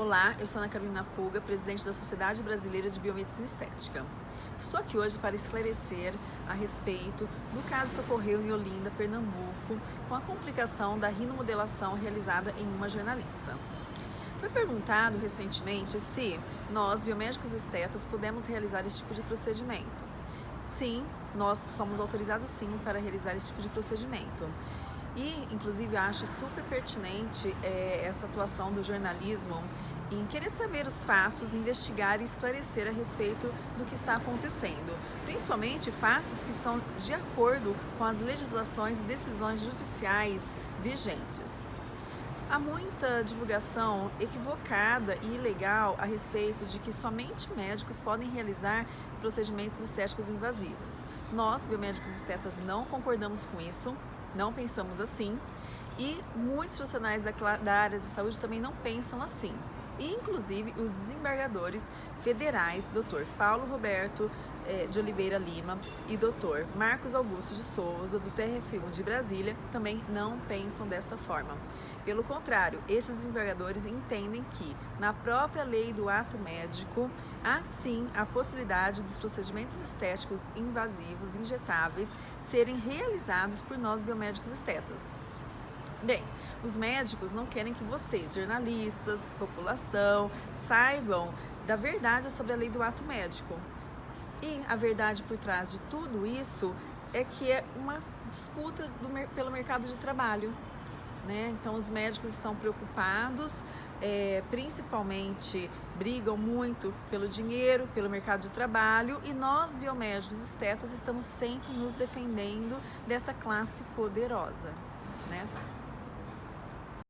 Olá, eu sou Ana Carolina Puga, presidente da Sociedade Brasileira de Biomedicina Estética. Estou aqui hoje para esclarecer a respeito do caso que ocorreu em Olinda, Pernambuco, com a complicação da rinomodelação realizada em uma jornalista. Foi perguntado recentemente se nós, biomédicos estetas, podemos realizar esse tipo de procedimento. Sim, nós somos autorizados sim para realizar esse tipo de procedimento. E, inclusive, acho super pertinente é, essa atuação do jornalismo em querer saber os fatos, investigar e esclarecer a respeito do que está acontecendo, principalmente fatos que estão de acordo com as legislações e decisões judiciais vigentes. Há muita divulgação equivocada e ilegal a respeito de que somente médicos podem realizar procedimentos estéticos invasivos. Nós, biomédicos estetas, não concordamos com isso, não pensamos assim e muitos profissionais da, da área de saúde também não pensam assim. Inclusive os desembargadores federais, Dr. Paulo Roberto eh, de Oliveira Lima e Dr. Marcos Augusto de Souza, do TRF1 de Brasília, também não pensam dessa forma. Pelo contrário, esses desembargadores entendem que, na própria lei do ato médico, há sim a possibilidade dos procedimentos estéticos invasivos, injetáveis, serem realizados por nós biomédicos estetas. Bem, os médicos não querem que vocês, jornalistas, população, saibam da verdade sobre a lei do ato médico. E a verdade por trás de tudo isso é que é uma disputa do, pelo mercado de trabalho. Né? Então os médicos estão preocupados, é, principalmente brigam muito pelo dinheiro, pelo mercado de trabalho e nós biomédicos estetas estamos sempre nos defendendo dessa classe poderosa. Né?